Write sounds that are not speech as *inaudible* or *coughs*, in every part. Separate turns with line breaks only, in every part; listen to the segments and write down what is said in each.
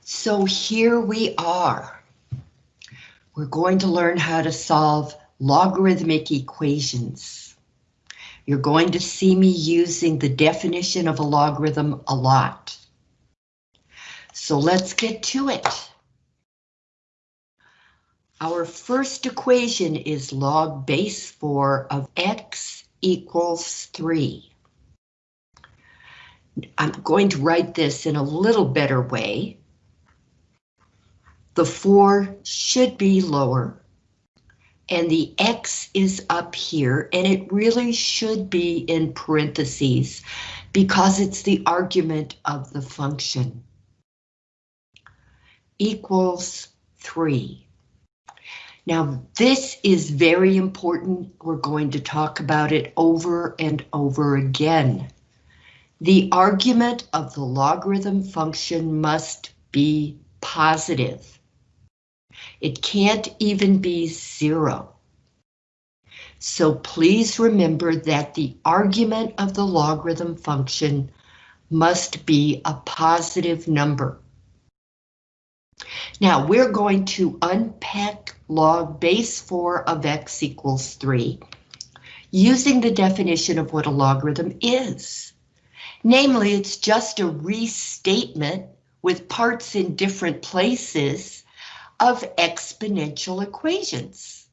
So here we are. We're going to learn how to solve logarithmic equations. You're going to see me using the definition of a logarithm a lot. So let's get to it. Our first equation is log base 4 of x equals 3. I'm going to write this in a little better way. The 4 should be lower, and the x is up here, and it really should be in parentheses because it's the argument of the function. Equals 3. Now, this is very important. We're going to talk about it over and over again. The argument of the logarithm function must be positive. It can't even be zero. So please remember that the argument of the logarithm function must be a positive number. Now we're going to unpack log base 4 of x equals 3 using the definition of what a logarithm is. Namely, it's just a restatement with parts in different places of exponential equations.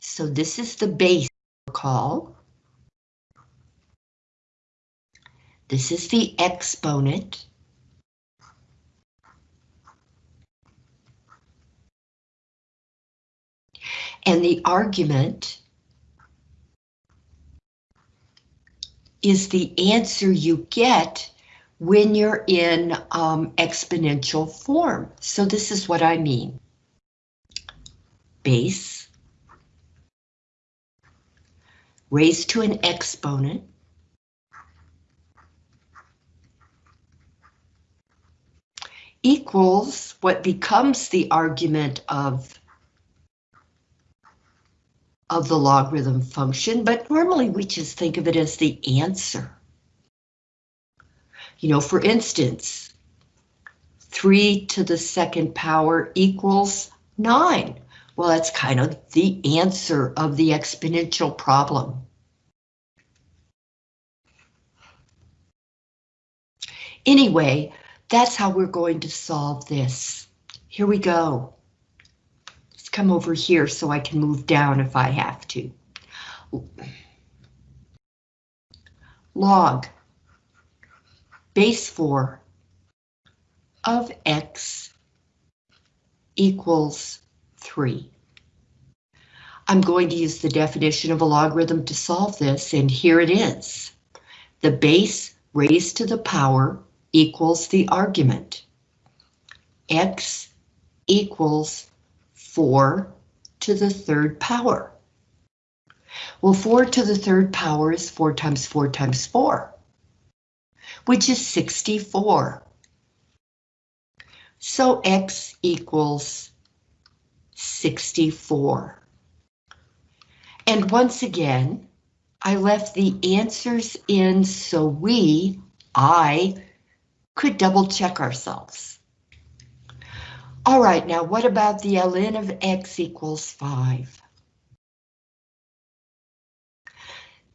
So this is the base call. This is the exponent. And the argument is the answer you get when you're in um, exponential form. So this is what I mean. Base raised to an exponent equals what becomes the argument of of the logarithm function, but normally we just think of it as the answer. You know, for instance, 3 to the second power equals 9. Well, that's kind of the answer of the exponential problem. Anyway, that's how we're going to solve this. Here we go Let's come over here so I can move down if I have to. Log base 4 of x equals 3. I'm going to use the definition of a logarithm to solve this, and here it is. The base raised to the power equals the argument. x equals 4 to the third power. Well, 4 to the third power is 4 times 4 times 4, which is 64. So x equals 64. And once again, I left the answers in so we, I, could double check ourselves. All right, now what about the ln of x equals 5?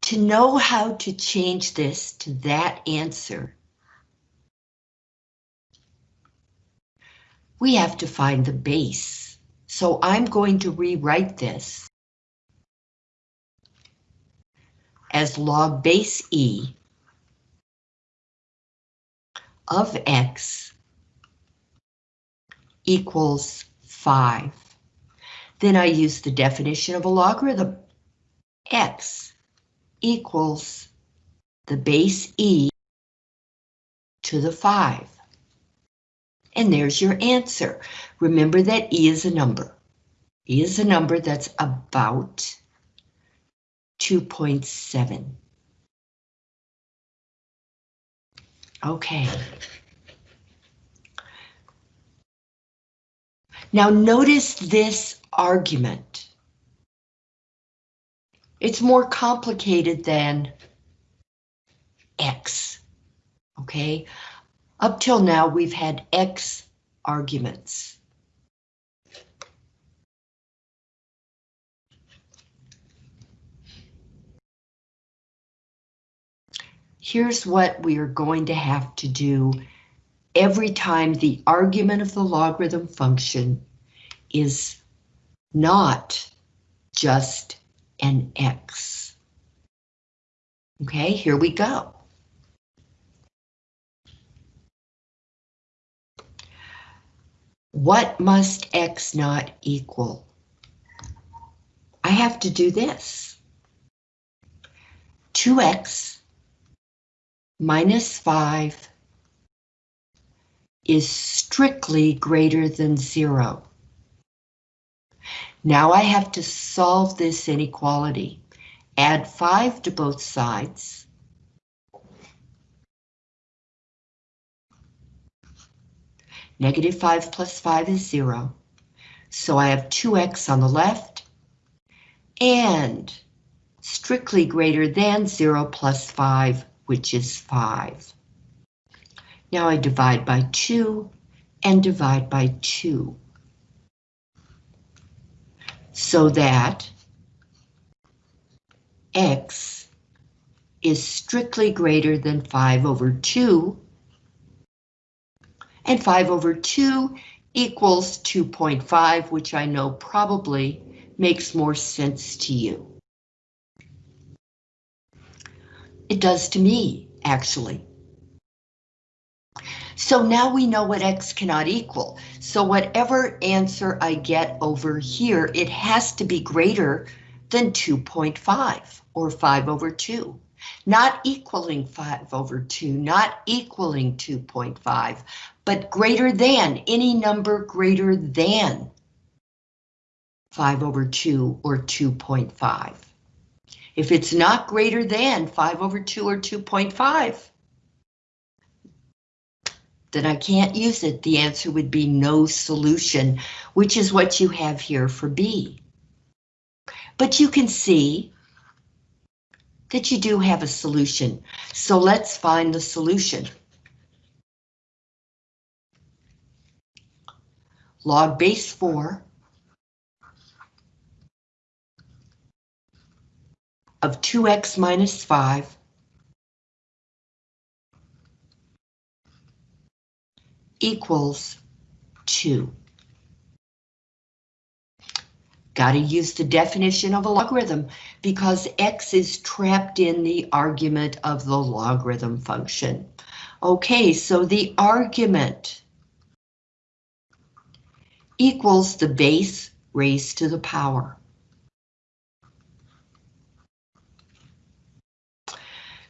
To know how to change this to that answer, we have to find the base. So I'm going to rewrite this as log base e of x equals 5. Then I use the definition of a logarithm. x equals the base e to the 5. And there's your answer. Remember that e is a number. e is a number that's about 2.7. Okay. Now notice this argument. It's more complicated than X, okay? Up till now, we've had x arguments. Here's what we are going to have to do every time the argument of the logarithm function is not just an x. Okay, here we go. What must x not equal? I have to do this. 2x minus 5 is strictly greater than 0. Now I have to solve this inequality. Add 5 to both sides. Negative 5 plus 5 is 0. So I have 2x on the left and strictly greater than 0 plus 5, which is 5. Now I divide by 2 and divide by 2. So that x is strictly greater than 5 over 2 and 5 over 2 equals 2.5, which I know probably makes more sense to you. It does to me, actually. So now we know what x cannot equal. So whatever answer I get over here, it has to be greater than 2.5 or 5 over 2. Not equaling 5 over 2, not equaling 2.5, but greater than, any number greater than 5 over 2 or 2.5. If it's not greater than 5 over 2 or 2.5, then I can't use it. The answer would be no solution, which is what you have here for B. But you can see that you do have a solution. So let's find the solution. log base 4 of 2x minus 5 equals 2. Got to use the definition of a logarithm because x is trapped in the argument of the logarithm function. Okay, so the argument equals the base raised to the power.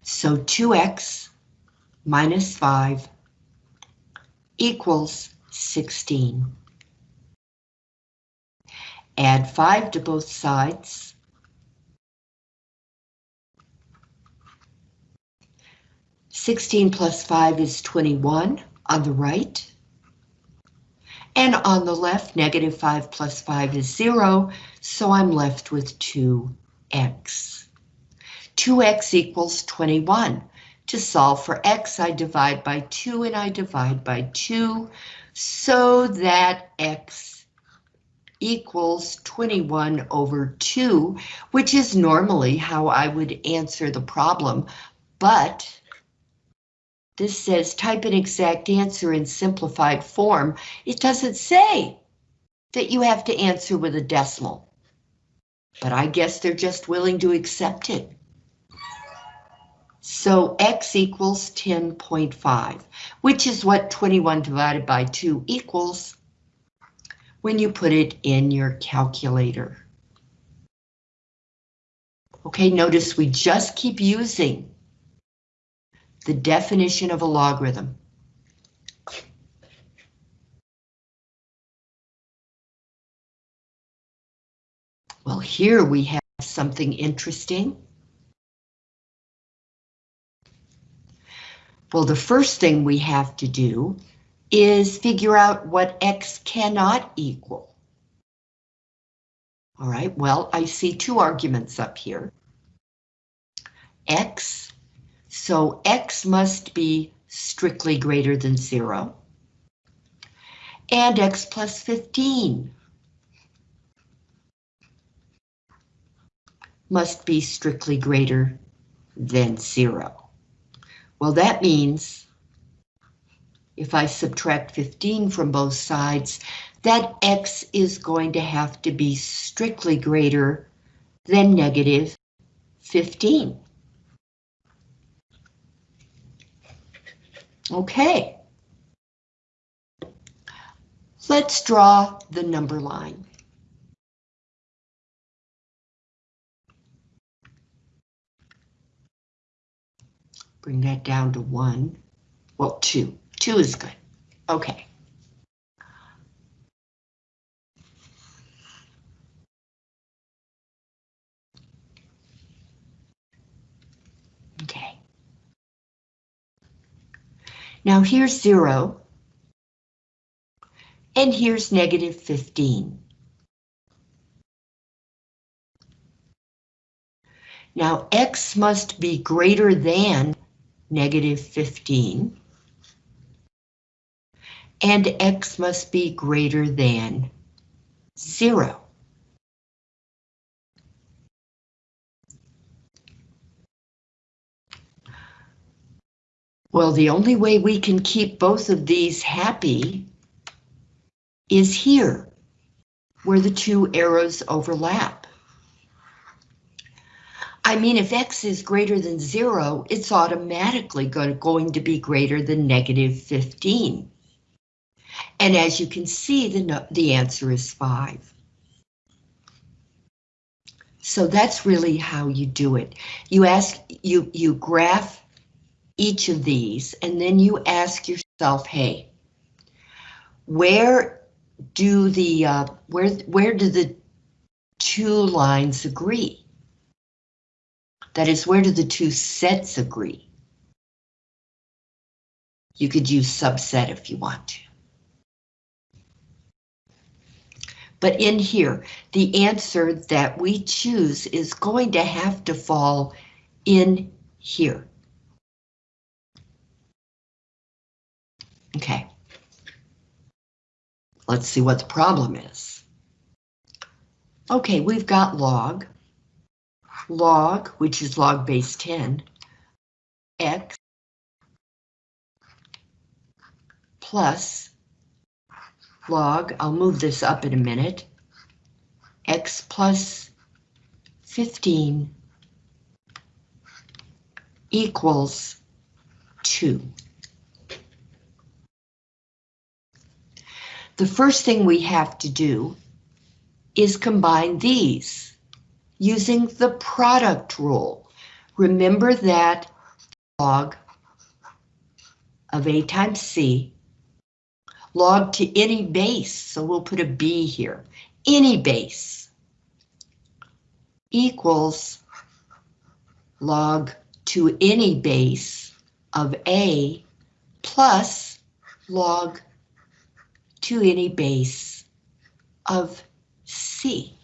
So 2x minus 5 equals 16. Add 5 to both sides. Sixteen plus five is twenty-one on the right. And on the left, negative 5 plus 5 is 0, so I'm left with 2x. 2x equals 21. To solve for x, I divide by 2 and I divide by 2, so that x equals 21 over 2, which is normally how I would answer the problem, but this says type an exact answer in simplified form. It doesn't say that you have to answer with a decimal. But I guess they're just willing to accept it. So x equals 10.5, which is what 21 divided by 2 equals when you put it in your calculator. Okay, notice we just keep using the definition of a logarithm. Well, here we have something interesting. Well, the first thing we have to do is figure out what x cannot equal. All right, well, I see two arguments up here. x so x must be strictly greater than zero. And x plus 15 must be strictly greater than zero. Well, that means if I subtract 15 from both sides, that x is going to have to be strictly greater than negative 15. Okay. Let's draw the number line. Bring that down to one. Well, two. Two is good. Okay. Okay. Now here's zero. And here's negative 15. Now x must be greater than negative 15. And x must be greater than 0. Well, the only way we can keep both of these happy is here, where the two arrows overlap. I mean, if x is greater than zero, it's automatically going to be greater than negative 15. And as you can see, the, the answer is five. So that's really how you do it. You ask, you, you graph each of these, and then you ask yourself, hey, where do the, uh, where, where do the two lines agree? That is, where do the two sets agree? You could use subset if you want to. But in here, the answer that we choose is going to have to fall in here. Okay. Let's see what the problem is. Okay, we've got log log, which is log base 10, x plus log, I'll move this up in a minute, x plus 15 equals 2. The first thing we have to do is combine these using the product rule. Remember that log of A times C, log to any base, so we'll put a B here, any base equals log to any base of A plus log to any base of C.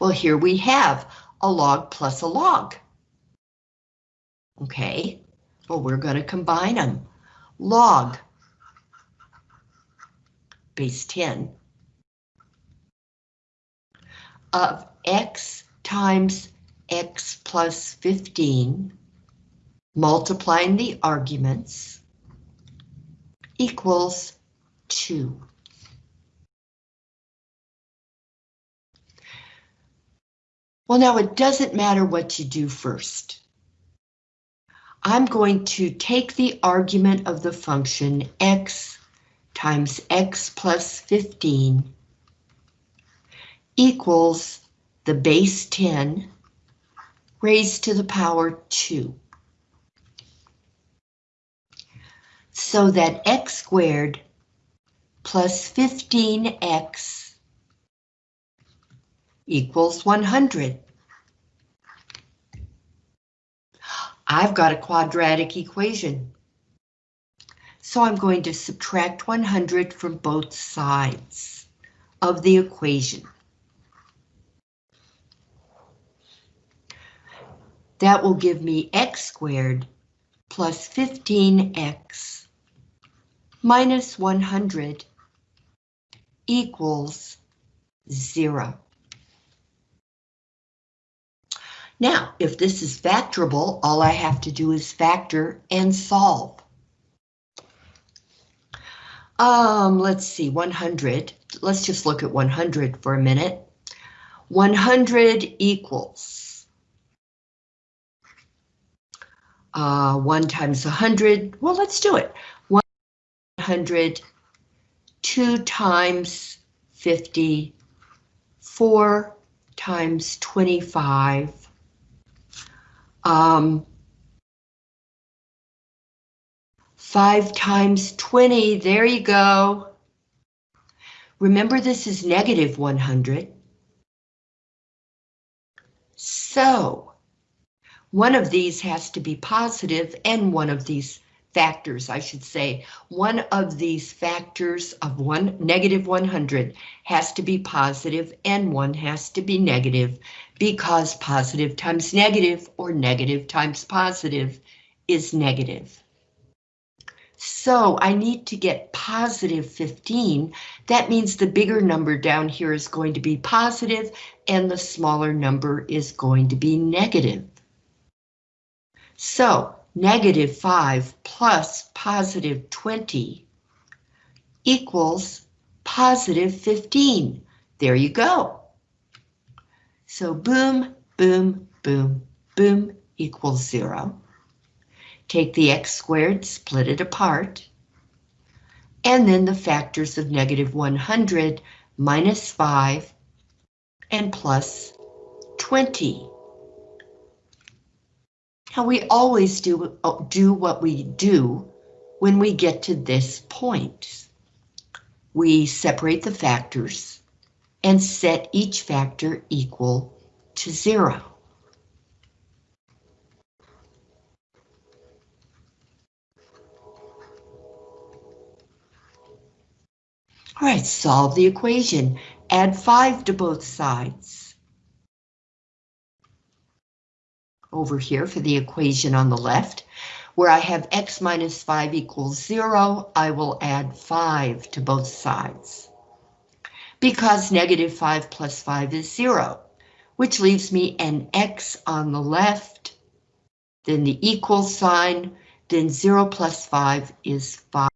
Well, here we have a log plus a log. Okay, well, we're going to combine them. Log base 10 of x times x plus 15 multiplying the arguments equals 2. Well, now it doesn't matter what you do first. I'm going to take the argument of the function x times x plus 15 equals the base 10 raised to the power 2. So that x squared plus 15x equals 100. I've got a quadratic equation. So I'm going to subtract 100 from both sides of the equation. That will give me x squared plus 15x minus 100 equals zero. Now, if this is factorable, all I have to do is factor and solve. Um, let's see, 100. Let's just look at 100 for a minute. 100 equals uh, 1 times 100. Well, let's do it. 100, 2 times 50, 4 times 25, um, 5 times 20, there you go. Remember this is negative 100. So, one of these has to be positive and one of these factors, I should say, one of these factors of one negative 100 has to be positive and one has to be negative because positive times negative or negative times positive is negative. So I need to get positive 15. That means the bigger number down here is going to be positive and the smaller number is going to be negative. So negative 5 plus positive 20 equals positive 15. There you go. So boom, boom, boom, boom equals 0. Take the x squared, split it apart, and then the factors of negative 100 minus 5 and plus 20. Now we always do, uh, do what we do when we get to this point. We separate the factors and set each factor equal to zero. All right, solve the equation. Add 5 to both sides. Over here for the equation on the left, where I have x minus 5 equals 0, I will add 5 to both sides. Because negative 5 plus 5 is 0, which leaves me an x on the left, then the equal sign, then 0 plus 5 is 5.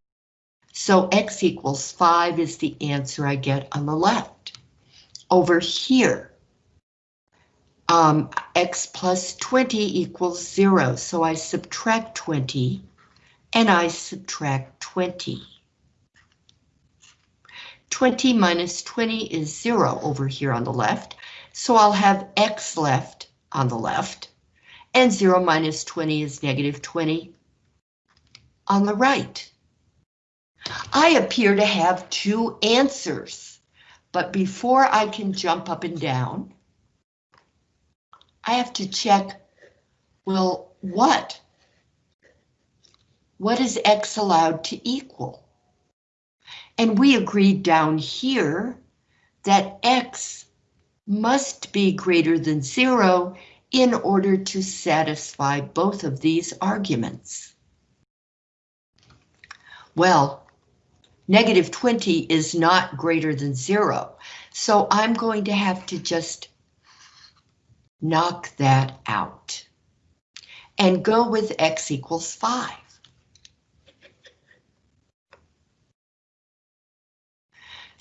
So x equals 5 is the answer I get on the left. Over here, um, x plus 20 equals 0, so I subtract 20, and I subtract 20. 20 minus 20 is 0 over here on the left, so I'll have x left on the left, and 0 minus 20 is negative 20 on the right. I appear to have two answers, but before I can jump up and down, I have to check, well, what? What is X allowed to equal? And we agreed down here that X must be greater than zero in order to satisfy both of these arguments. Well, Negative 20 is not greater than zero, so I'm going to have to just knock that out and go with x equals 5.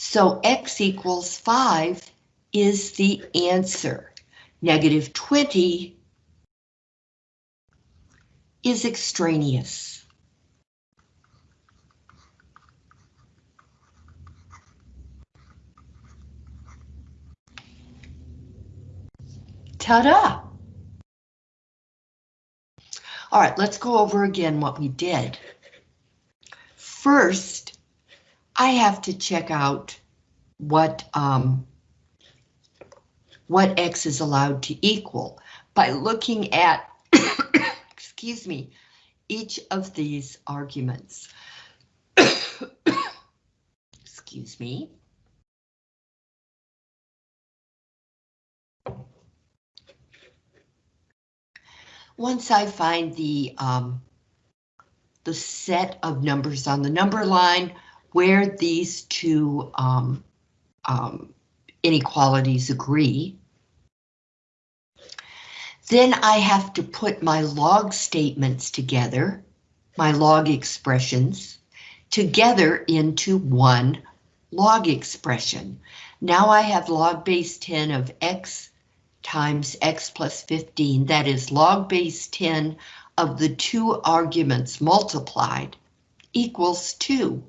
So x equals 5 is the answer. Negative 20 is extraneous. Ta-da! All right, let's go over again what we did. First, I have to check out what um, what x is allowed to equal by looking at, *coughs* excuse me, each of these arguments. *coughs* excuse me. Once I find the um, the set of numbers on the number line where these two um, um, inequalities agree. Then I have to put my log statements together, my log expressions, together into one log expression. Now I have log base 10 of x times x plus 15, that is log base 10 of the two arguments multiplied equals 2.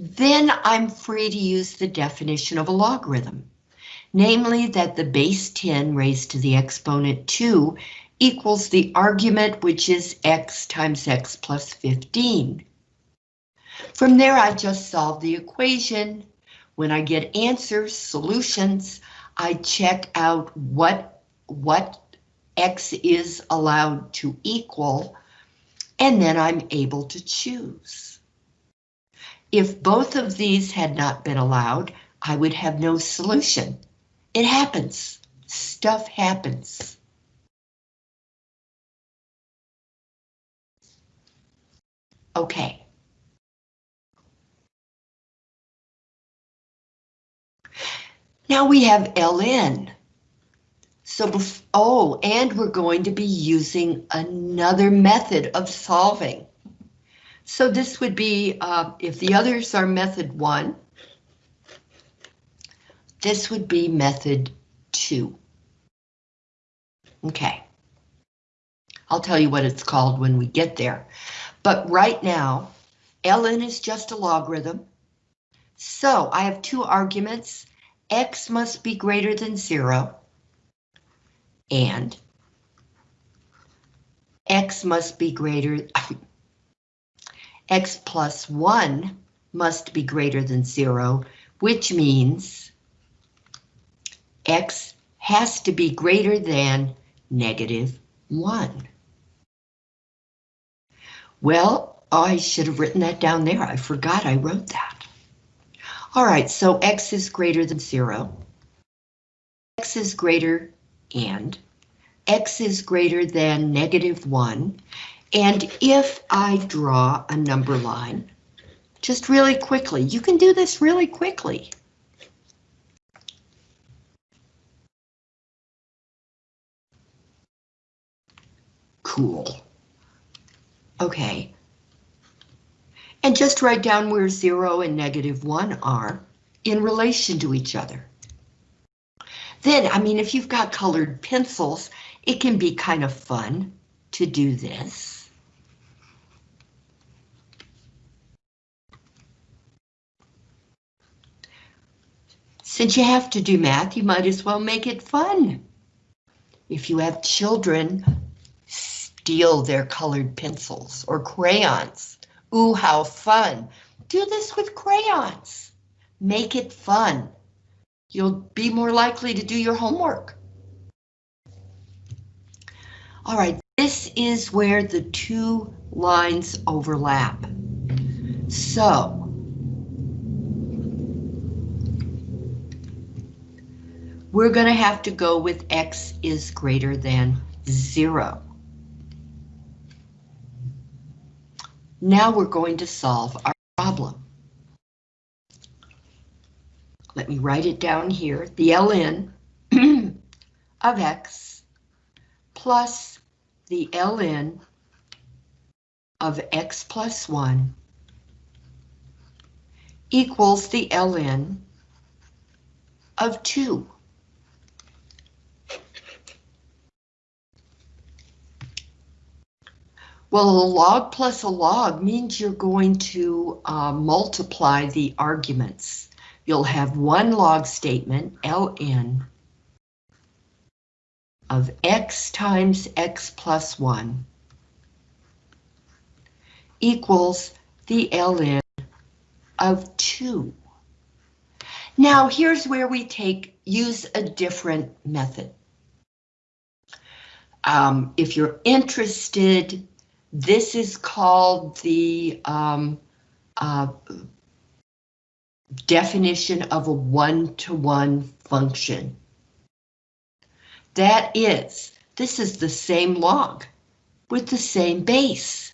Then I'm free to use the definition of a logarithm, namely that the base 10 raised to the exponent 2 equals the argument which is x times x plus 15. From there I just solve the equation. When I get answers, solutions, I check out what, what X is allowed to equal, and then I'm able to choose. If both of these had not been allowed, I would have no solution. It happens. Stuff happens. Okay. Now we have ln. So, oh, and we're going to be using another method of solving. So this would be, uh, if the others are method one, this would be method two. Okay. I'll tell you what it's called when we get there. But right now, ln is just a logarithm. So I have two arguments. X must be greater than zero and x must be greater, *laughs* x plus 1 must be greater than 0, which means x has to be greater than negative 1. Well, I should have written that down there. I forgot I wrote that. All right, so x is greater than 0. x is greater and x is greater than negative 1, and if I draw a number line, just really quickly, you can do this really quickly. Cool. Okay. And just write down where 0 and negative 1 are in relation to each other. Then, I mean, if you've got colored pencils, it can be kind of fun to do this. Since you have to do math, you might as well make it fun. If you have children, steal their colored pencils or crayons. Ooh, how fun. Do this with crayons. Make it fun. You'll be more likely to do your homework. All right, this is where the two lines overlap. So, we're going to have to go with x is greater than zero. Now we're going to solve our problem. Let me write it down here. The ln *clears throat* of x plus the ln of x plus 1 equals the ln of 2. Well, a log plus a log means you're going to uh, multiply the arguments you'll have one log statement, ln, of x times x plus 1 equals the ln of 2. Now here's where we take use a different method. Um, if you're interested, this is called the um, uh, definition of a one-to-one -one function. That is, this is the same log with the same base.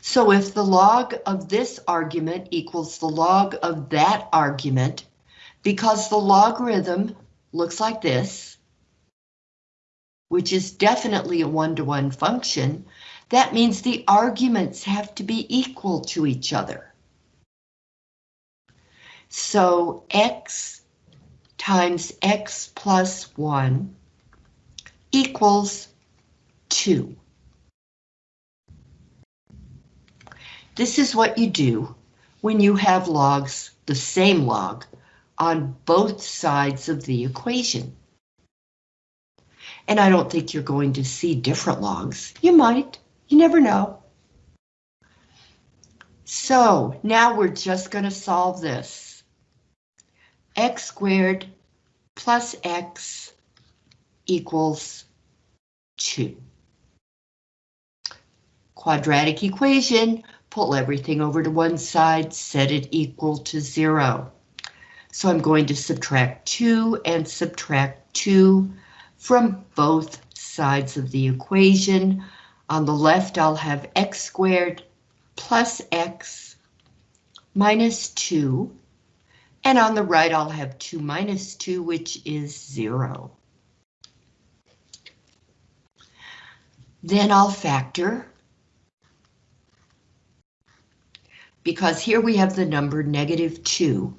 So if the log of this argument equals the log of that argument, because the logarithm looks like this, which is definitely a one-to-one -one function, that means the arguments have to be equal to each other. So x times x plus 1 equals 2. This is what you do when you have logs, the same log, on both sides of the equation. And I don't think you're going to see different logs. You might, you never know. So now we're just going to solve this. x squared plus x equals 2. Quadratic equation, pull everything over to one side, set it equal to 0. So I'm going to subtract 2 and subtract 2 from both sides of the equation. On the left, I'll have x squared plus x minus 2. And on the right, I'll have 2 minus 2, which is 0. Then I'll factor. Because here we have the number negative 2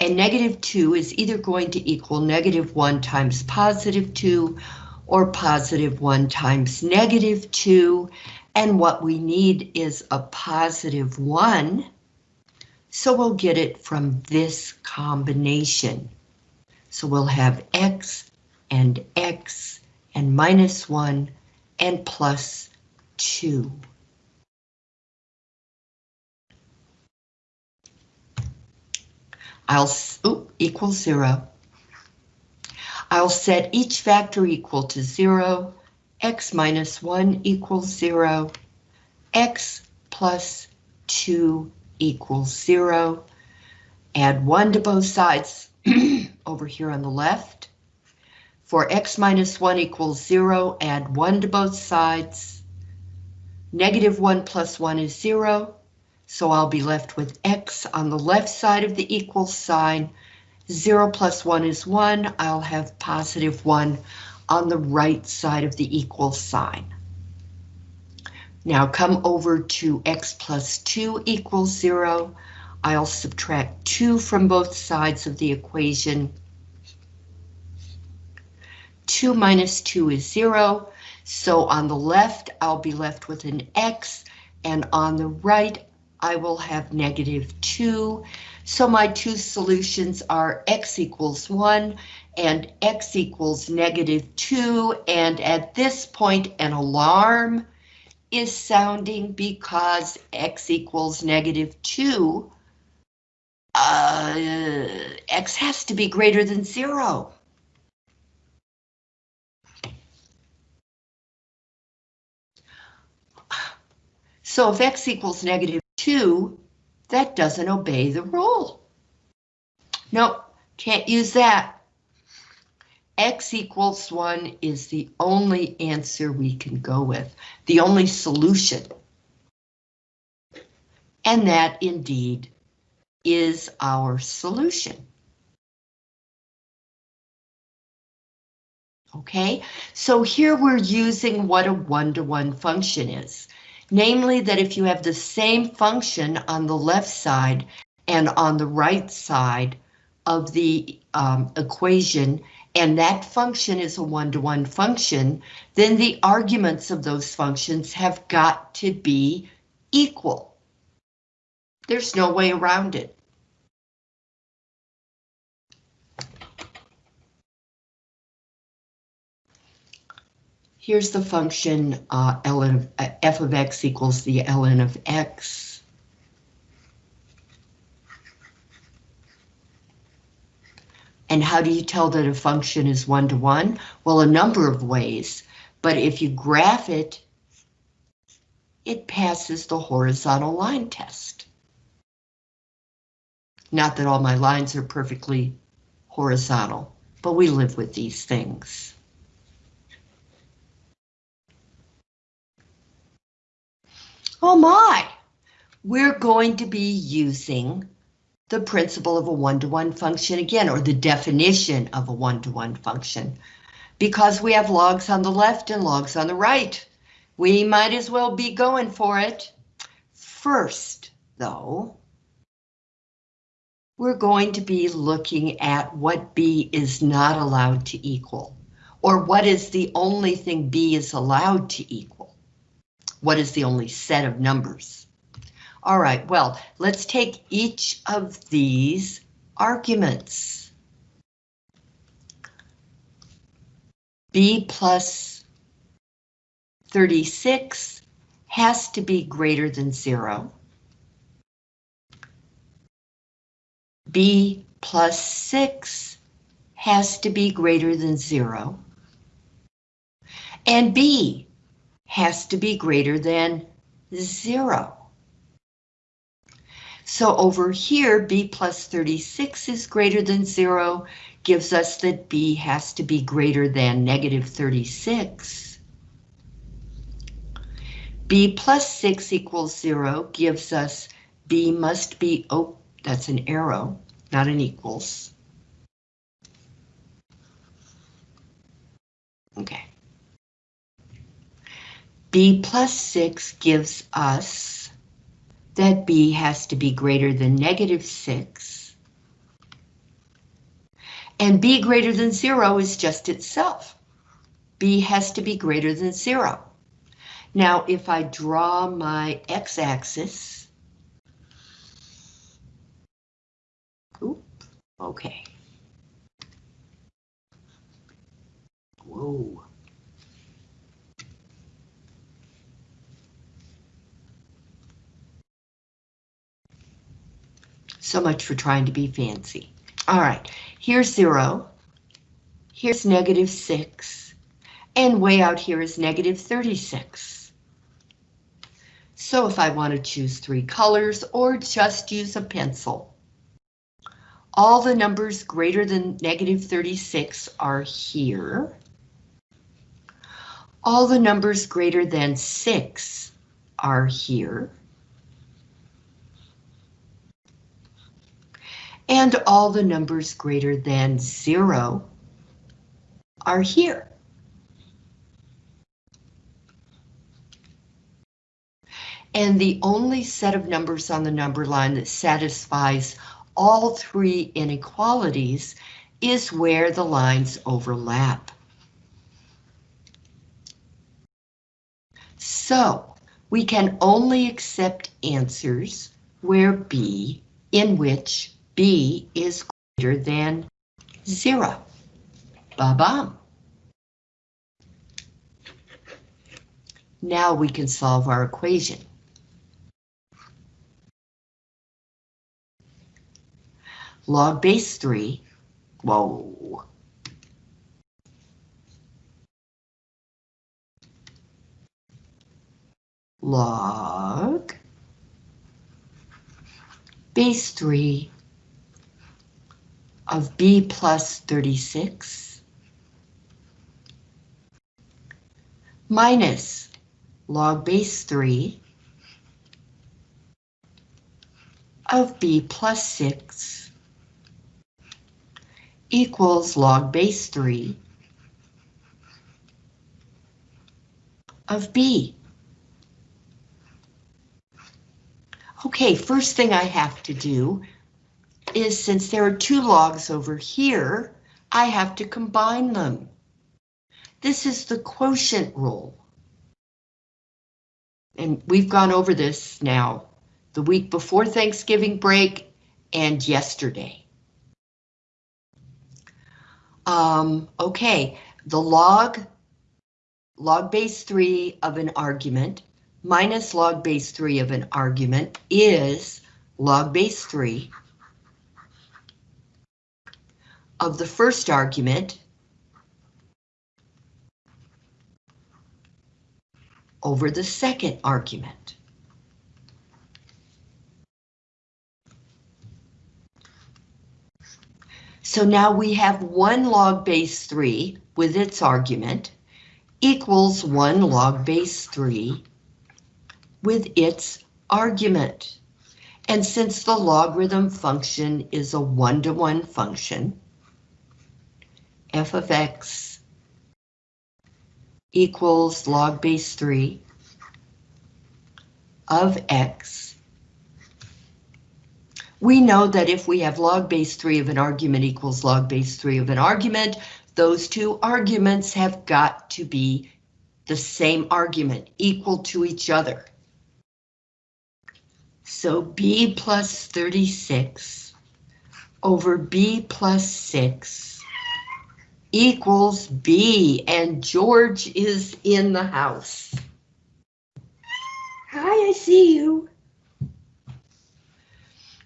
and negative 2 is either going to equal negative 1 times positive 2 or positive 1 times negative 2, and what we need is a positive 1, so we'll get it from this combination. So we'll have x and x and minus 1 and plus 2. I'll ooh, equal zero. I'll set each factor equal to zero, x minus one equals zero, x plus two equals zero. Add one to both sides *clears throat* over here on the left. For x minus one equals zero, add one to both sides. Negative one plus one is zero. So I'll be left with x on the left side of the equal sign. 0 plus 1 is 1. I'll have positive 1 on the right side of the equal sign. Now come over to x plus 2 equals 0. I'll subtract 2 from both sides of the equation. 2 minus 2 is 0. So on the left, I'll be left with an x, and on the right, I will have negative 2. So my two solutions are x equals 1 and x equals negative 2. And at this point, an alarm is sounding because x equals negative 2. Uh, x has to be greater than 0. So if x equals negative 2, that doesn't obey the rule. Nope, can't use that. X equals 1 is the only answer we can go with, the only solution. And that indeed is our solution. Okay, so here we're using what a one-to-one -one function is. Namely that if you have the same function on the left side and on the right side of the um, equation, and that function is a one-to-one -one function, then the arguments of those functions have got to be equal. There's no way around it. Here's the function uh, ln of, uh, f of x equals the ln of x. And how do you tell that a function is one-to-one? -one? Well, a number of ways, but if you graph it, it passes the horizontal line test. Not that all my lines are perfectly horizontal, but we live with these things. Oh my! We're going to be using the principle of a one-to-one -one function again, or the definition of a one-to-one -one function. Because we have logs on the left and logs on the right, we might as well be going for it. First, though, we're going to be looking at what B is not allowed to equal, or what is the only thing B is allowed to equal. What is the only set of numbers? All right, well, let's take each of these arguments. B plus 36 has to be greater than zero. b plus 6 has to be greater than 0. And b has to be greater than 0. So over here, b plus 36 is greater than 0, gives us that b has to be greater than negative 36. b plus 6 equals 0 gives us b must be, oh, that's an arrow, not an equals. Okay. B plus 6 gives us that B has to be greater than negative 6. And B greater than 0 is just itself. B has to be greater than 0. Now, if I draw my x-axis. Okay. Whoa. So much for trying to be fancy. All right, here's zero. Here's negative six. And way out here is negative 36. So if I want to choose three colors or just use a pencil, all the numbers greater than negative 36 are here. All the numbers greater than 6 are here. And all the numbers greater than 0 are here. And the only set of numbers on the number line that satisfies all three inequalities is where the lines overlap. So we can only accept answers where B, in which B is greater than zero. Ba-bum. Now we can solve our equation. log base 3, whoa. Log base 3 of b plus 36 minus log base 3 of b plus 6 equals log base 3 of B. Okay, first thing I have to do is since there are two logs over here, I have to combine them. This is the quotient rule. And we've gone over this now the week before Thanksgiving break and yesterday. Um, okay, the log, log base 3 of an argument minus log base 3 of an argument is log base 3 of the first argument over the second argument. So now we have one log base 3 with its argument equals 1 log base 3 with its argument. And since the logarithm function is a one-to-one -one function, f of x equals log base 3 of x, we know that if we have log base 3 of an argument equals log base 3 of an argument, those two arguments have got to be the same argument, equal to each other. So b plus 36 over b plus 6 equals b, and George is in the house. Hi, I see you.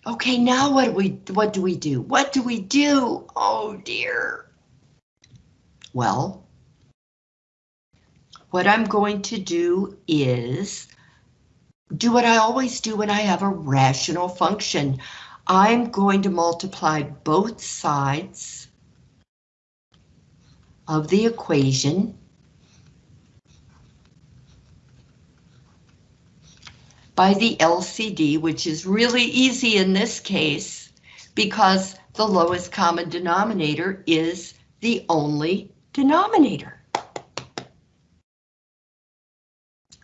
Okay, now what do we what do we do? What do we do? Oh dear. Well, what I'm going to do is do what I always do when I have a rational function. I'm going to multiply both sides of the equation by the LCD, which is really easy in this case because the lowest common denominator is the only denominator.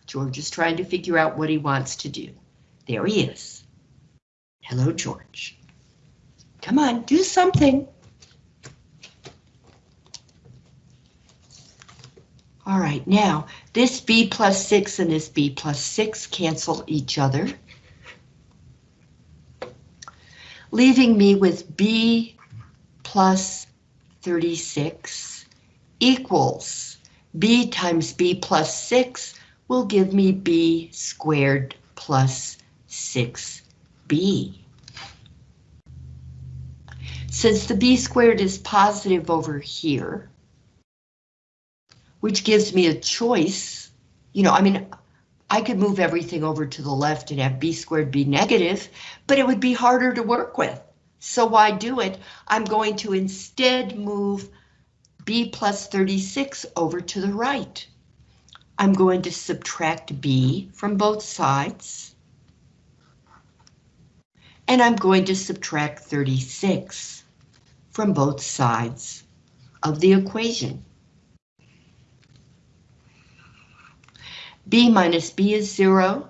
George is trying to figure out what he wants to do. There he is. Hello, George. Come on, do something. All right, now this b plus 6 and this b plus 6 cancel each other, leaving me with b plus 36 equals b times b plus 6 will give me b squared plus 6b. Since the b squared is positive over here, which gives me a choice, you know, I mean, I could move everything over to the left and have b squared be negative, but it would be harder to work with. So why do it? I'm going to instead move b plus 36 over to the right. I'm going to subtract b from both sides. And I'm going to subtract 36 from both sides of the equation. B minus b is 0.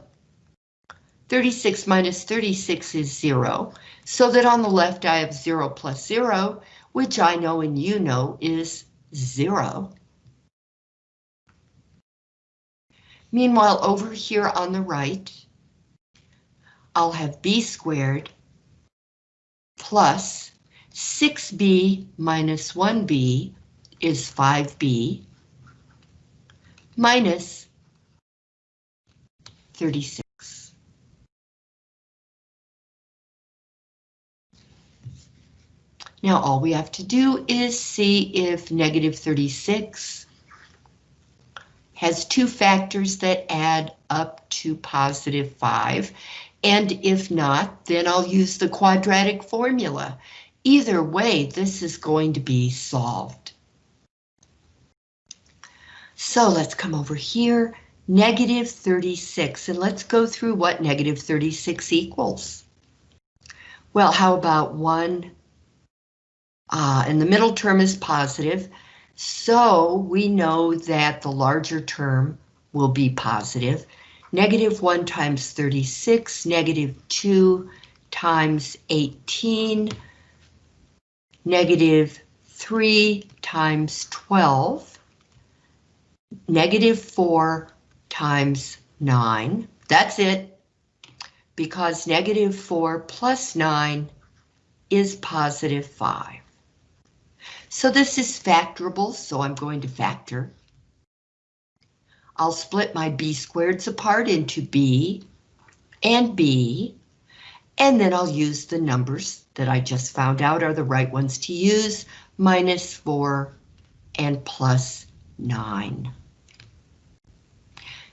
36 minus 36 is 0, so that on the left I have 0 plus 0, which I know and you know is 0. Meanwhile, over here on the right, I'll have b squared plus 6b minus 1b is 5b minus 36. Now all we have to do is see if negative 36 has two factors that add up to positive 5, and if not, then I'll use the quadratic formula. Either way, this is going to be solved. So let's come over here, negative 36, and let's go through what negative 36 equals. Well, how about 1, uh, and the middle term is positive, so we know that the larger term will be positive. Negative 1 times 36, negative 2 times 18, negative 3 times 12, negative 4 times 9. That's it, because negative 4 plus 9 is positive 5. So this is factorable, so I'm going to factor. I'll split my b squareds apart into b and b, and then I'll use the numbers that I just found out are the right ones to use, minus 4 and plus 9.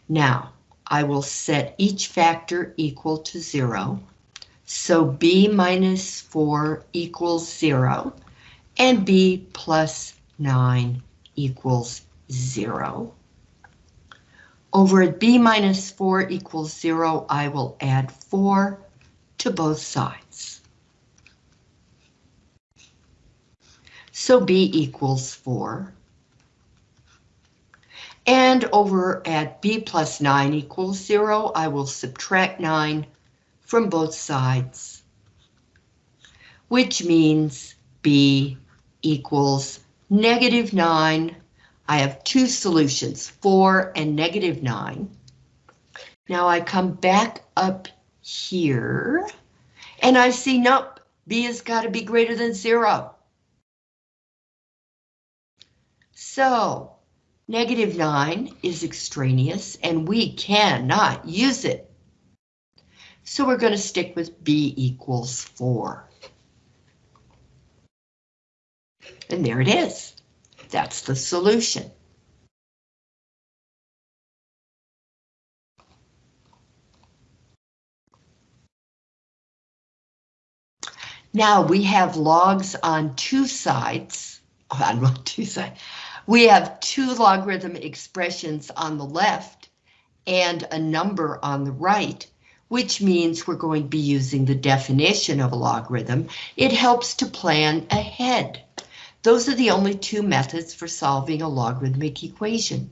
Now, I will set each factor equal to 0, so b minus 4 equals 0 and b plus 9 equals 0. Over at b minus 4 equals 0, I will add 4 to both sides. So b equals 4. And over at b plus 9 equals 0, I will subtract 9 from both sides, which means b equals negative 9. I have two solutions, 4 and negative 9. Now I come back up here, and I see, nope, b has got to be greater than 0. So Negative 9 is extraneous and we cannot use it. So we're going to stick with B equals 4. And there it is. That's the solution. Now we have logs on two sides, on *laughs* two sides, we have two logarithm expressions on the left and a number on the right, which means we're going to be using the definition of a logarithm. It helps to plan ahead. Those are the only two methods for solving a logarithmic equation.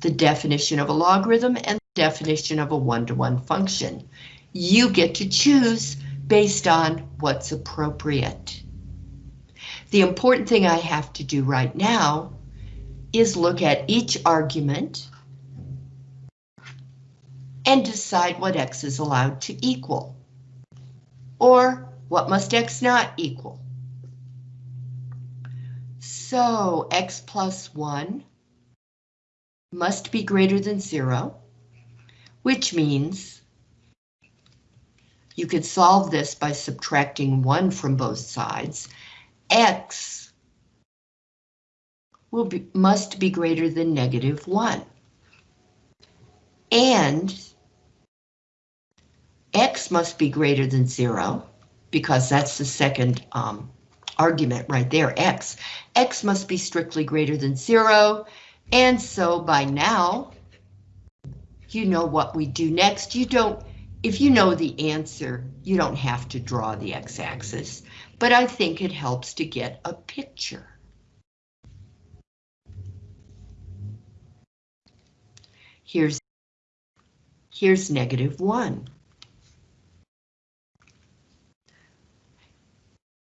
The definition of a logarithm and the definition of a one-to-one -one function. You get to choose based on what's appropriate. The important thing I have to do right now is look at each argument and decide what x is allowed to equal. Or what must x not equal? So x plus 1 must be greater than 0, which means you could solve this by subtracting 1 from both sides x will be, must be greater than negative 1. And x must be greater than 0, because that's the second um, argument right there, x. x must be strictly greater than 0, and so by now, you know what we do next. You don't, if you know the answer, you don't have to draw the x-axis but I think it helps to get a picture. Here's, here's negative 1.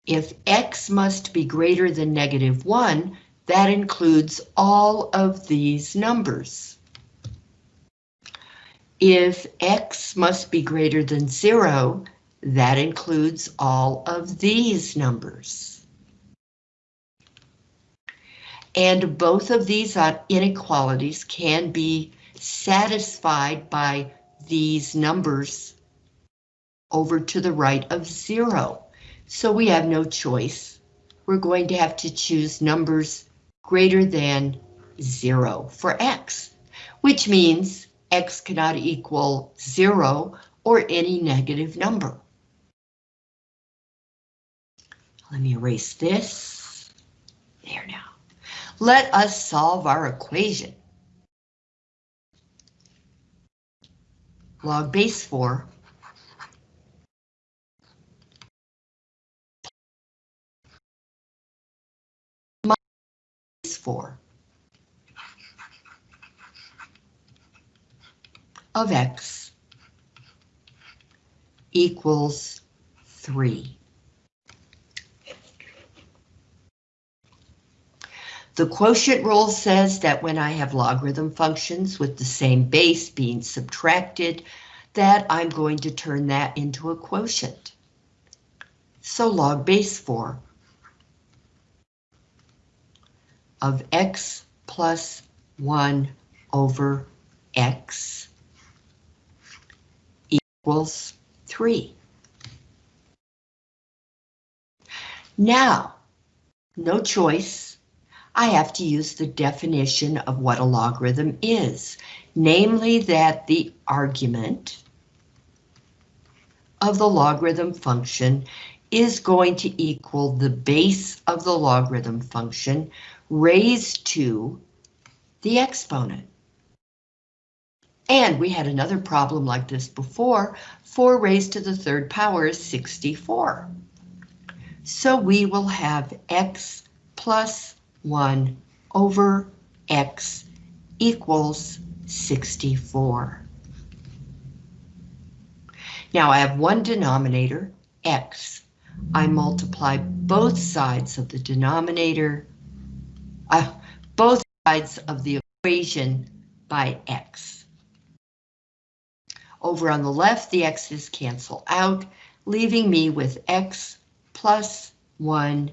If x must be greater than negative 1, that includes all of these numbers. If x must be greater than 0, that includes all of these numbers. And both of these uh, inequalities can be satisfied by these numbers over to the right of zero. So we have no choice. We're going to have to choose numbers greater than zero for x, which means x cannot equal zero or any negative number. Let me erase this. There now. Let us solve our equation. Log base 4 minus 4 of x equals 3. The quotient rule says that when I have logarithm functions with the same base being subtracted, that I'm going to turn that into a quotient. So log base 4 of x plus 1 over x equals 3. Now, no choice I have to use the definition of what a logarithm is, namely that the argument of the logarithm function is going to equal the base of the logarithm function raised to the exponent. And we had another problem like this before. 4 raised to the third power is 64. So we will have x plus 1 over x equals 64. Now I have one denominator, x. I multiply both sides of the denominator, uh, both sides of the equation by x. Over on the left, the x's cancel out, leaving me with x plus 1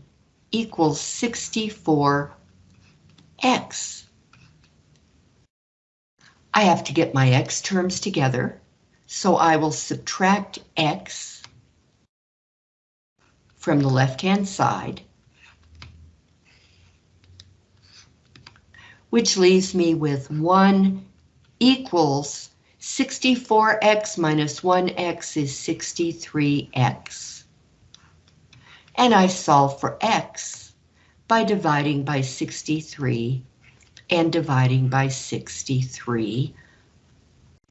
equals 64x. I have to get my x terms together, so I will subtract x from the left-hand side, which leaves me with 1 equals 64x minus 1x is 63x. And I solve for x by dividing by 63 and dividing by 63.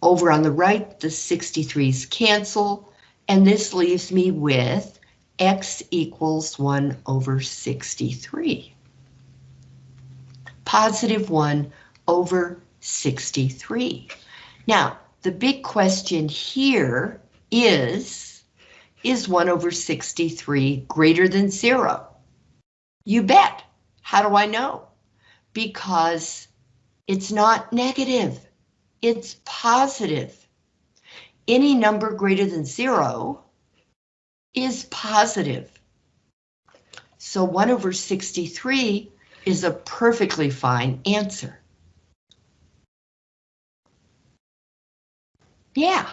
Over on the right, the 63's cancel, and this leaves me with x equals 1 over 63. Positive 1 over 63. Now, the big question here is, is 1 over 63 greater than 0? You bet. How do I know? Because it's not negative, it's positive. Any number greater than 0 is positive. So 1 over 63 is a perfectly fine answer. Yeah.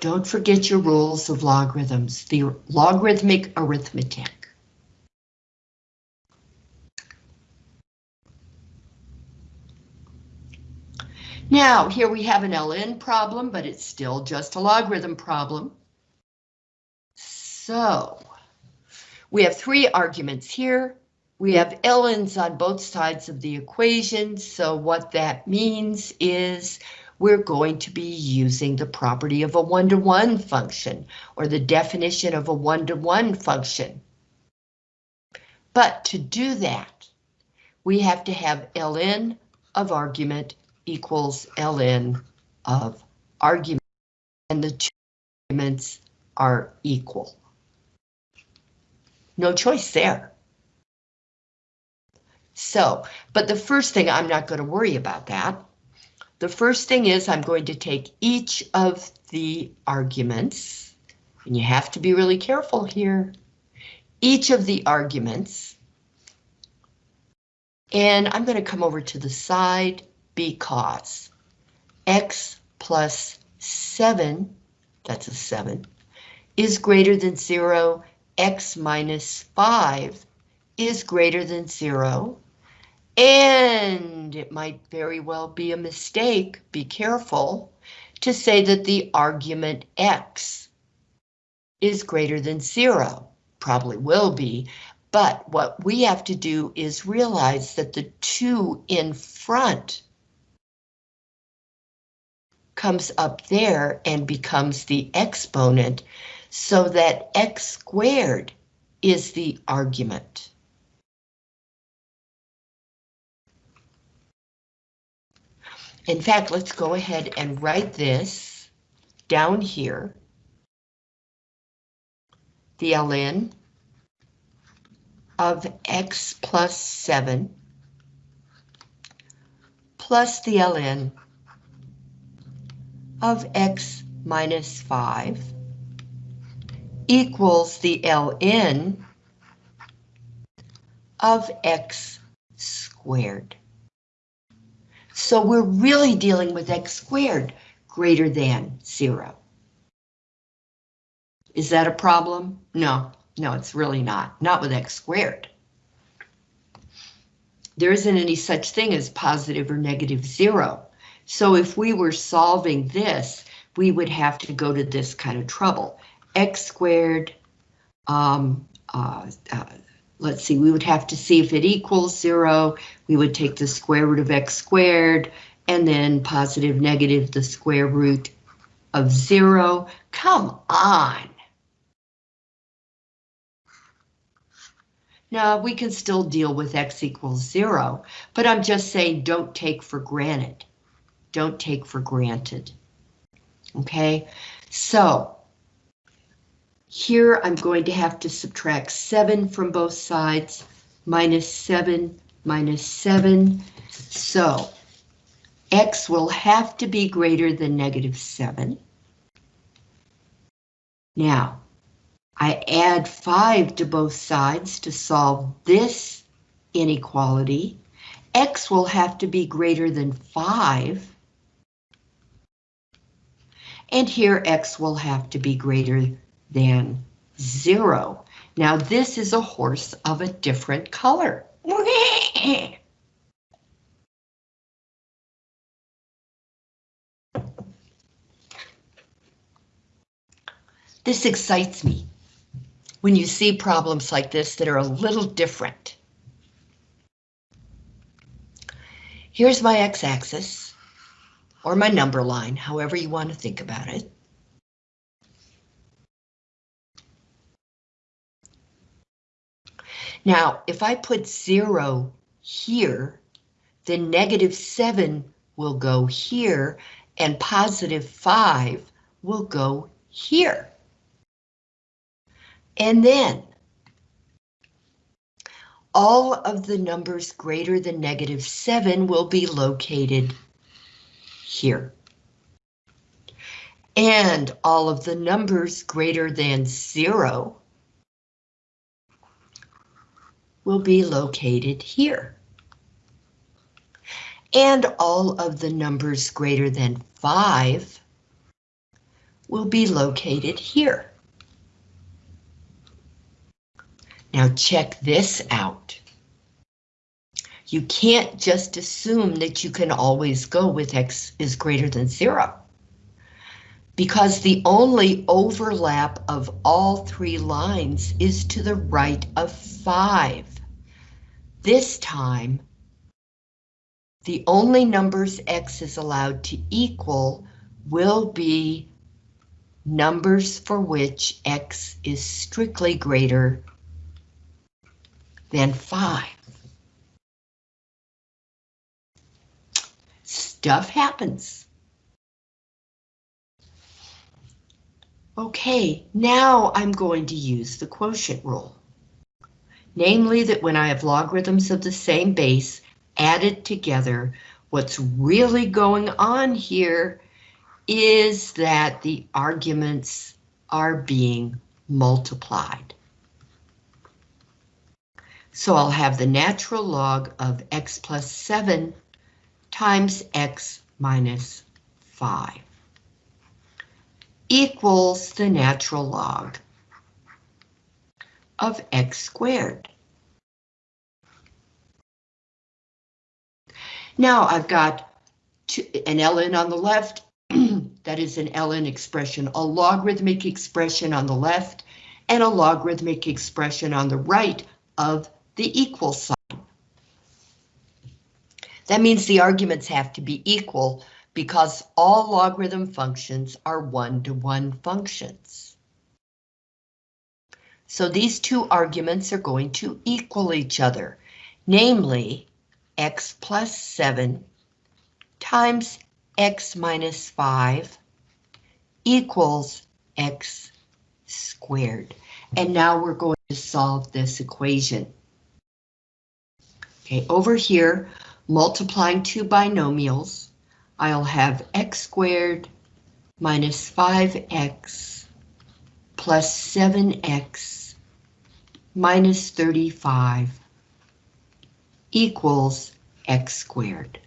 Don't forget your rules of logarithms, the logarithmic arithmetic. Now, here we have an ln problem, but it's still just a logarithm problem. So, we have three arguments here. We have ln's on both sides of the equation, so what that means is we're going to be using the property of a one-to-one -one function, or the definition of a one-to-one -one function. But to do that, we have to have ln of argument equals ln of argument, and the two arguments are equal. No choice there. So, but the first thing, I'm not going to worry about that. The first thing is I'm going to take each of the arguments, and you have to be really careful here, each of the arguments, and I'm going to come over to the side because x plus 7, that's a 7, is greater than 0, x minus 5 is greater than 0, and it might very well be a mistake, be careful, to say that the argument x is greater than 0. Probably will be, but what we have to do is realize that the 2 in front comes up there and becomes the exponent so that x squared is the argument. In fact, let's go ahead and write this down here. The ln of x plus 7 plus the ln of x minus 5 equals the ln of x squared. So we're really dealing with x squared greater than 0. Is that a problem? No, no, it's really not. Not with x squared. There isn't any such thing as positive or negative 0. So if we were solving this, we would have to go to this kind of trouble. x squared um, uh, uh, let's see, we would have to see if it equals zero. We would take the square root of x squared and then positive negative the square root of zero. Come on. Now we can still deal with x equals zero, but I'm just saying don't take for granted. Don't take for granted. Okay, so here I'm going to have to subtract 7 from both sides, minus 7, minus 7. So x will have to be greater than negative 7. Now, I add 5 to both sides to solve this inequality. X will have to be greater than 5. And here X will have to be greater than 0. Now this is a horse of a different color. This excites me when you see problems like this that are a little different. Here's my x-axis, or my number line, however you want to think about it. Now, if I put zero here, then negative seven will go here, and positive five will go here. And then all of the numbers greater than negative 7 will be located here. And all of the numbers greater than 0 will be located here. And all of the numbers greater than 5 will be located here. Now check this out. You can't just assume that you can always go with x is greater than zero. Because the only overlap of all three lines is to the right of five. This time, the only numbers x is allowed to equal will be numbers for which x is strictly greater than 5. Stuff happens. Okay, now I'm going to use the quotient rule. Namely that when I have logarithms of the same base added together, what's really going on here is that the arguments are being multiplied. So I'll have the natural log of x plus 7 times x minus 5 equals the natural log of x squared. Now I've got two, an ln on the left, *clears throat* that is an ln expression, a logarithmic expression on the left, and a logarithmic expression on the right of the equal sign. That means the arguments have to be equal because all logarithm functions are one-to-one -one functions. So these two arguments are going to equal each other, namely x plus 7 times x minus 5 equals x squared. And now we're going to solve this equation. Okay, over here, multiplying two binomials, I'll have x squared minus 5x plus 7x minus 35 equals x squared.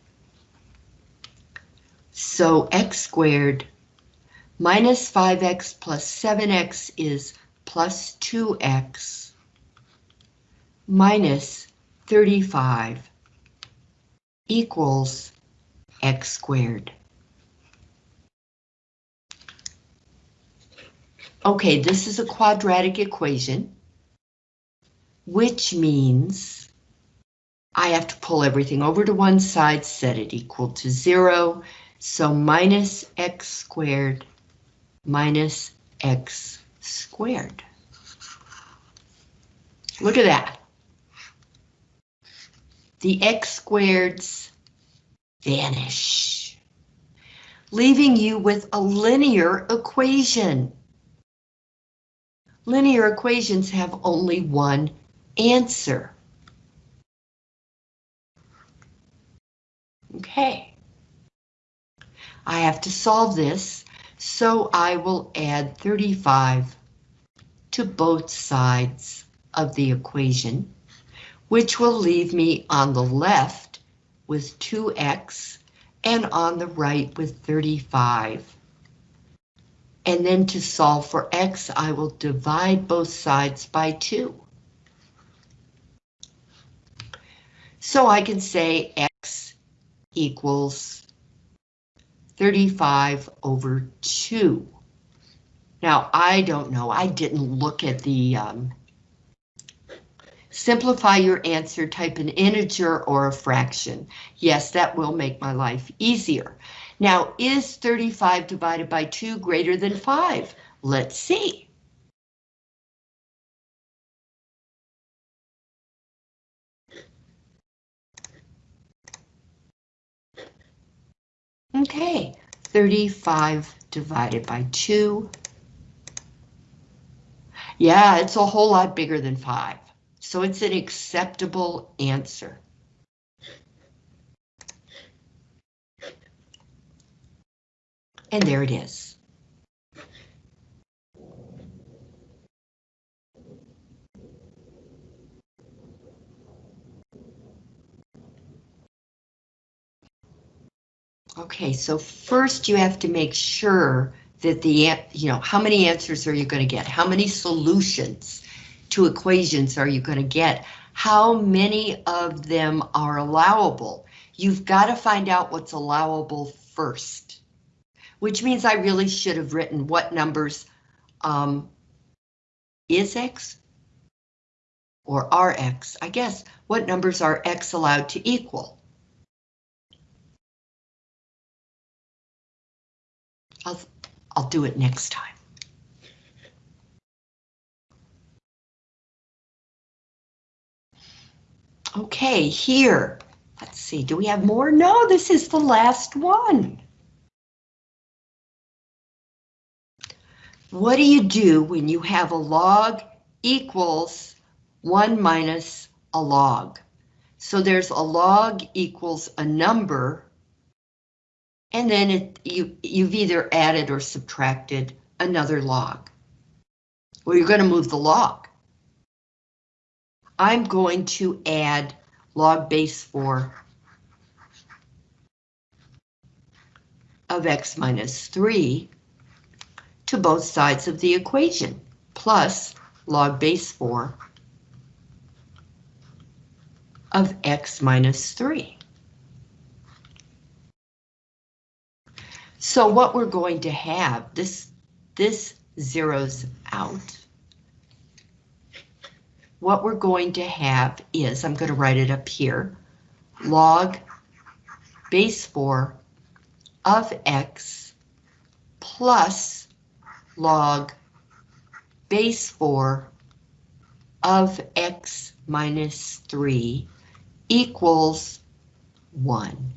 So x squared minus 5x plus 7x is plus 2x minus 35 equals x squared. Okay, this is a quadratic equation. which means I have to pull everything over to one side, set it equal to zero. So minus x squared minus x squared. Look at that. The x squareds vanish, leaving you with a linear equation. Linear equations have only one answer. Okay. I have to solve this, so I will add 35 to both sides of the equation, which will leave me on the left with 2x and on the right with 35. And then to solve for x, I will divide both sides by 2. So I can say equals 35 over 2. Now, I don't know, I didn't look at the um, simplify your answer, type an integer or a fraction. Yes, that will make my life easier. Now, is 35 divided by 2 greater than 5? Let's see. Okay, 35 divided by 2. Yeah, it's a whole lot bigger than 5, so it's an acceptable answer. And there it is. Okay, so first you have to make sure that the, you know, how many answers are you going to get? How many solutions to equations are you going to get? How many of them are allowable? You've got to find out what's allowable first, which means I really should have written what numbers um, is X or Rx, I guess, what numbers are X allowed to equal? I'll, I'll do it next time. Okay, here, let's see, do we have more? No, this is the last one. What do you do when you have a log equals 1 minus a log? So there's a log equals a number and then it, you, you've either added or subtracted another log. Well, you're going to move the log. I'm going to add log base 4 of x minus 3 to both sides of the equation, plus log base 4 of x minus 3. So what we're going to have, this, this zeroes out. What we're going to have is, I'm going to write it up here, log base 4 of x plus log base 4 of x minus 3 equals 1.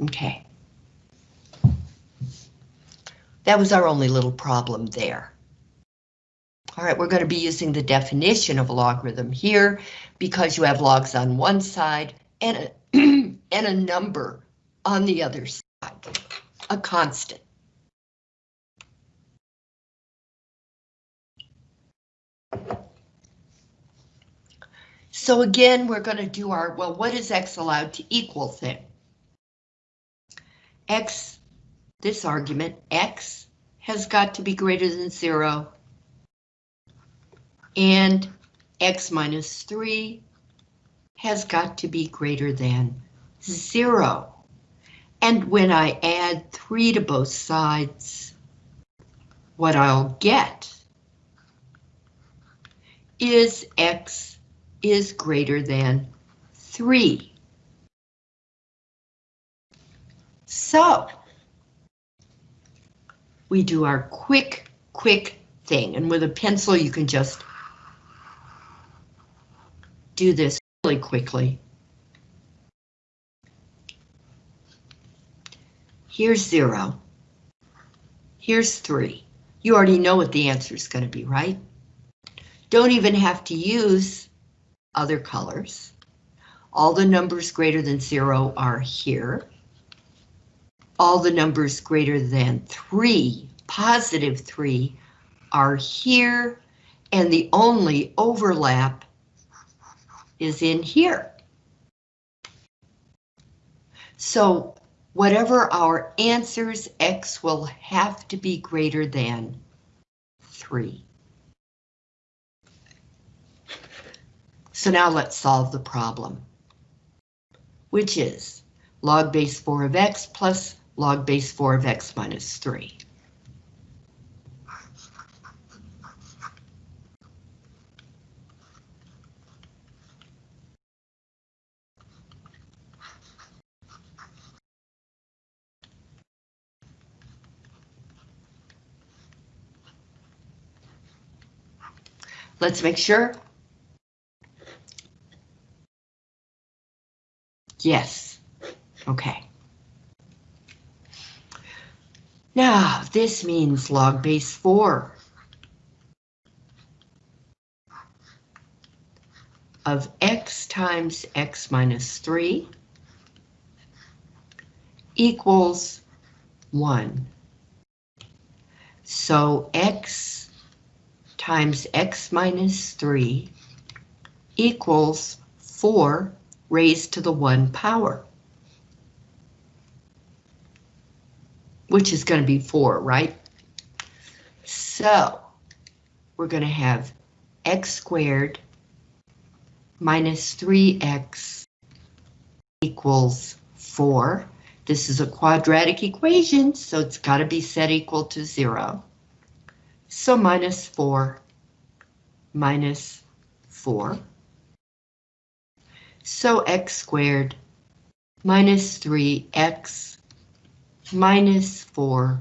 Okay. That was our only little problem there. All right, we're going to be using the definition of a logarithm here because you have logs on one side and a, *clears throat* and a number on the other side, a constant. So again, we're going to do our, well, what is x allowed to equal thing? X, this argument, x has got to be greater than zero. And x minus three has got to be greater than zero. And when I add three to both sides, what I'll get is x is greater than 3. So, we do our quick, quick thing, and with a pencil you can just do this really quickly. Here's zero. Here's three. You already know what the answer is going to be, right? Don't even have to use other colors. All the numbers greater than zero are here. All the numbers greater than three, positive three, are here, and the only overlap is in here. So whatever our answers, x will have to be greater than 3. So now let's solve the problem, which is log base 4 of x plus log base 4 of x minus 3. Let's make sure. Yes. Okay. Now, this means log base 4 of x times x minus 3 equals 1. So x times x minus 3 equals 4 raised to the 1 power. Which is going to be 4, right? So, we're going to have x squared minus 3x equals 4. This is a quadratic equation, so it's got to be set equal to 0. So minus 4 minus 4. So x squared minus 3x minus 4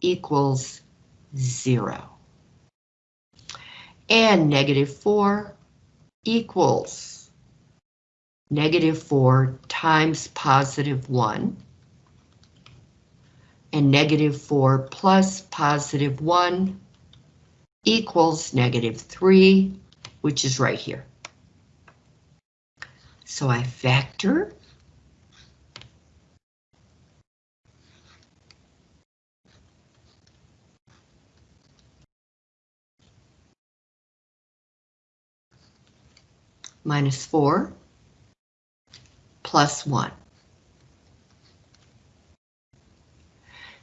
equals 0. And negative 4 equals negative 4 times positive 1 and negative 4 plus positive 1 equals negative 3, which is right here. So I factor minus 4 plus 1.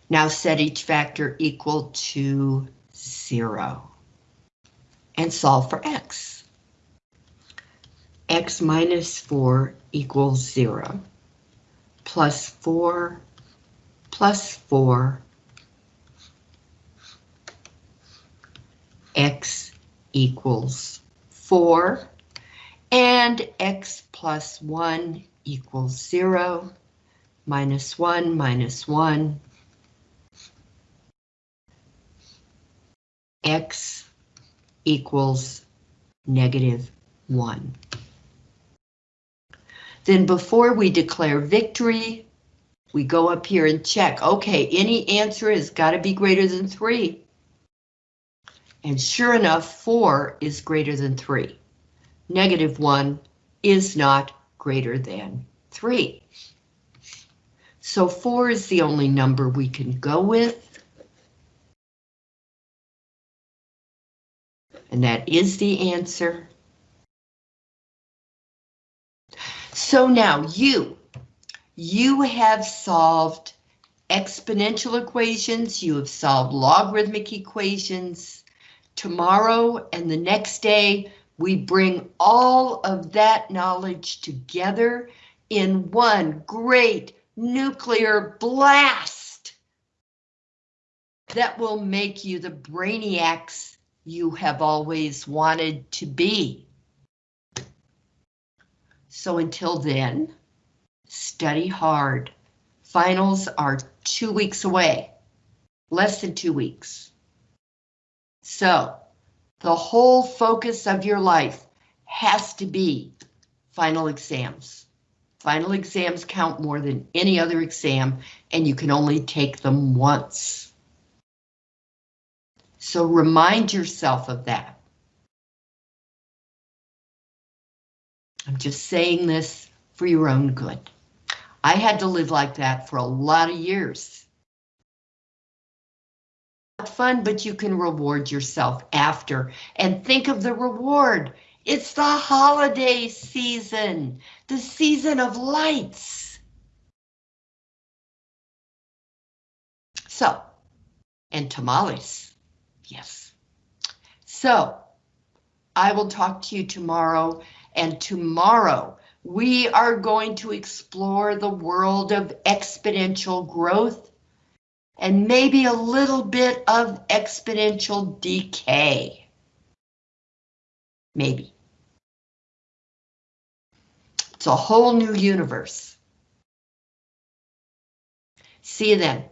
Now set each factor equal to 0 and solve for x. x minus 4 equals 0 plus 4 plus 4 x equals 4 and x plus 1 equals 0 minus 1 minus 1 x equals negative 1. Then before we declare victory, we go up here and check. Okay, any answer has got to be greater than 3. And sure enough, 4 is greater than 3. Negative 1 is not greater than 3. So 4 is the only number we can go with. And that is the answer. So now you, you have solved exponential equations, you have solved logarithmic equations. Tomorrow and the next day, we bring all of that knowledge together in one great nuclear blast. that will make you the brainiacs you have always wanted to be. So until then, study hard. Finals are two weeks away, less than two weeks. So the whole focus of your life has to be final exams. Final exams count more than any other exam, and you can only take them once. So remind yourself of that. I'm just saying this for your own good. I had to live like that for a lot of years. Fun, but you can reward yourself after and think of the reward. It's the holiday season, the season of lights. So, and tamales, yes. So, I will talk to you tomorrow, and tomorrow we are going to explore the world of exponential growth and maybe a little bit of exponential decay. Maybe. It's a whole new universe. See you then.